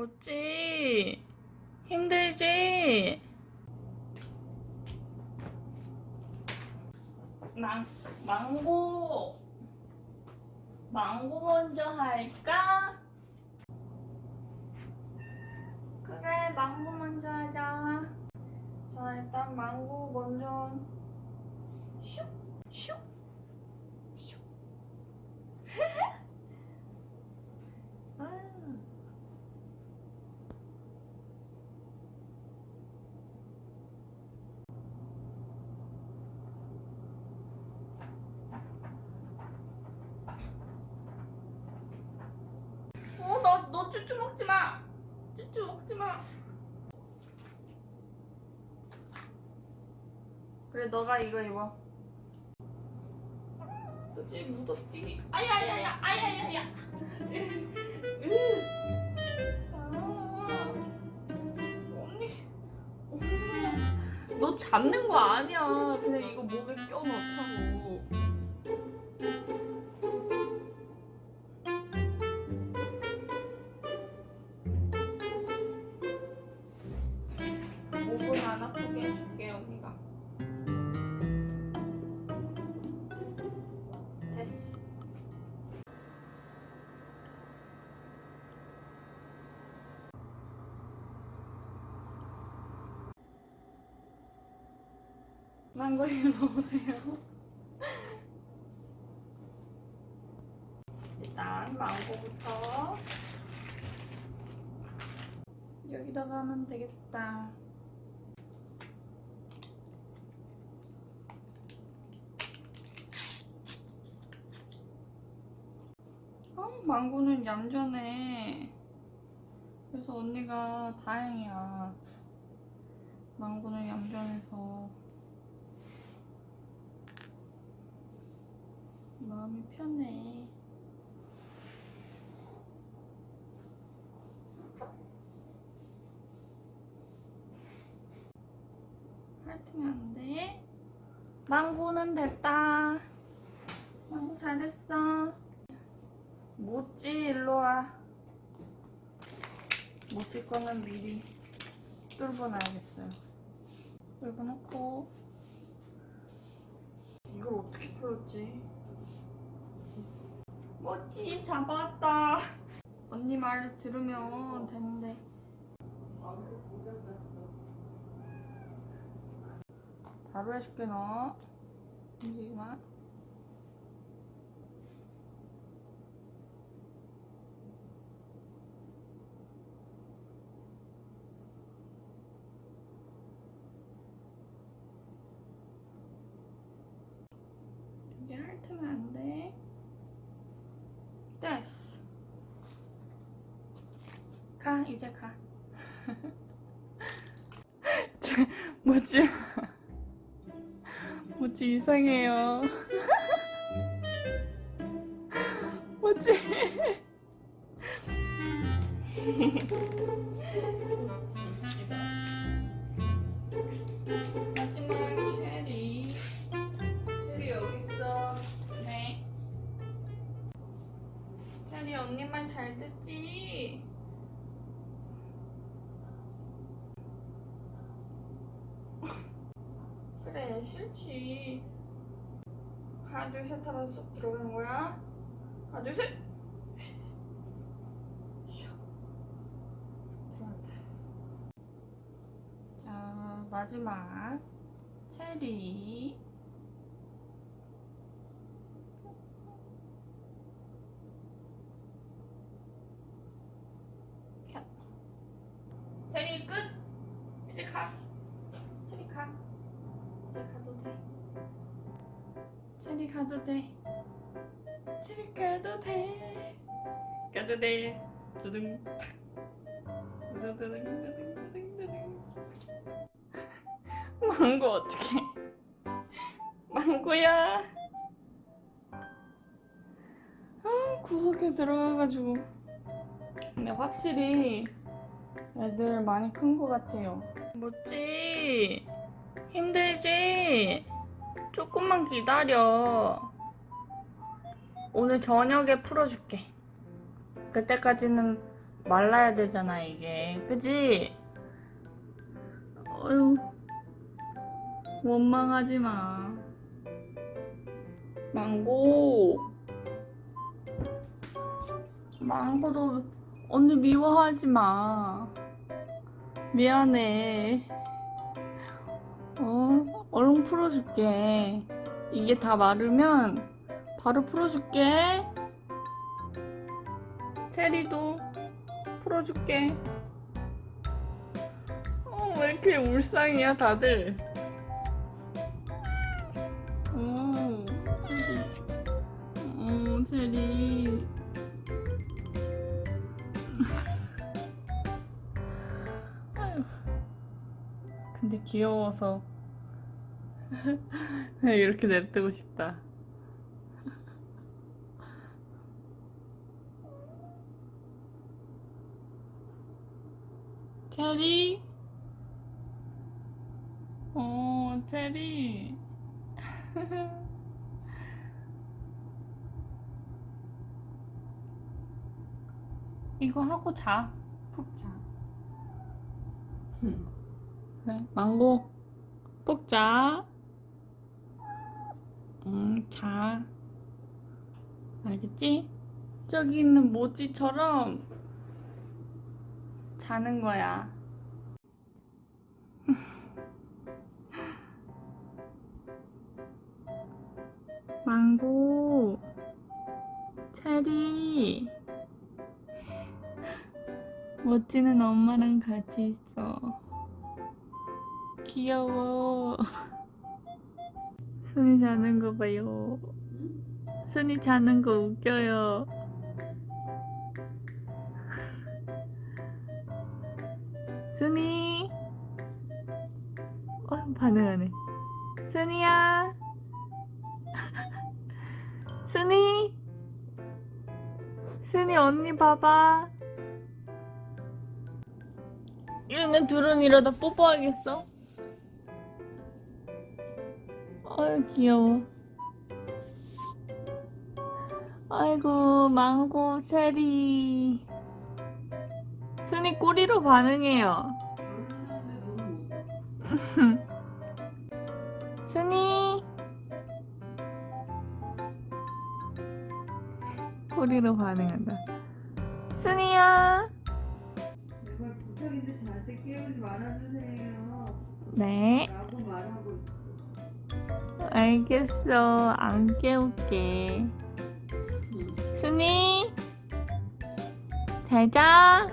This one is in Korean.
뭐지? 힘들지? 망, 망고 망고 먼저 할까? 그래 망고 먼저 하자 자 일단 망고 먼저 슉 슉, 슉. 아유. 어, 너, 너 쭈쭈 먹지 마! 쭈쭈 먹지 마! 그래, 너가 이거 입어. 그치, 묻었디. 아야야야, 아야야야! 아, 언니, 언니. 너 잡는 거 아니야. 그냥 이거 목에 껴 넣자 5분 하나 크게 해줄게 언니가. 됐어. 망고를 넣으세요. 일단 망고부터 여기다가 하면 되겠다. 망고는 얌전해. 그래서 언니가 다행이야. 망고는 얌전해서 마음이 편해. 핥으면 안 돼. 망고는 됐다. 망고 잘했어. 모찌 일로 와. 모찌 거는 미리 뚫어놔야겠어요. 뚫어놓고 이걸 어떻게 풀었지? 모찌 잡았다. 언니 말을 들으면 되는데. 바로 해줄게 너. 움직이지 마. 핥으면 안 돼. 됐어. 가, 이제 가. 뭐지? 뭐지 이상해요. 뭐지? 잘 듣지? 그래 싫지. 하나 둘 셋 하면 쏙 들어가는 거야. 하나 둘 셋. 슉. 들어간다. 자 마지막 체리. 체리 가도 돼. 체리 가도 돼. 가도 돼. 두둥. 망고 어떡해. 망고야. 아, 구석에 들어가가지고. 근데 확실히 애들 많이 큰 것 같아요. 뭐지? 힘들지? 조금만 기다려. 오늘 저녁에 풀어줄게. 그때까지는 말라야 되잖아 이게 그지? 어휴 원망하지 마 망고 망고도 언니 미워하지 마 미안해 어 얼른 풀어줄게. 이게 다 마르면 바로 풀어줄게. 체리도 풀어줄게. 어, 왜 이렇게 울상이야 다들? 오 체리. 어 체리. 근데 귀여워서 그냥 이렇게 냅두고 싶다 체리 어 체리 이거 하고 자. 푹 자. 그래, 망고. 푹 자. 응, 자. 알겠지? 저기 있는 모찌처럼 자는 거야. 망고. 체리. 멋지는 엄마랑 같이 있어. 귀여워. 순이 자는 거 봐요. 순이 자는 거 웃겨요. 순이. 어, 반응하네. 순이야. 순이. 순이 언니 봐봐. 얘네 둘은 이러다 뽀뽀하겠어? 아유 귀여워. 아이고 망고 체리. 순이 꼬리로 반응해요. 순이. 꼬리로 반응한다. 순이야. 부탁인데 저한테 깨우지 말아주세요. 네. 라고 말하고 있어. 알겠어. 안 깨울게. 순이 잘자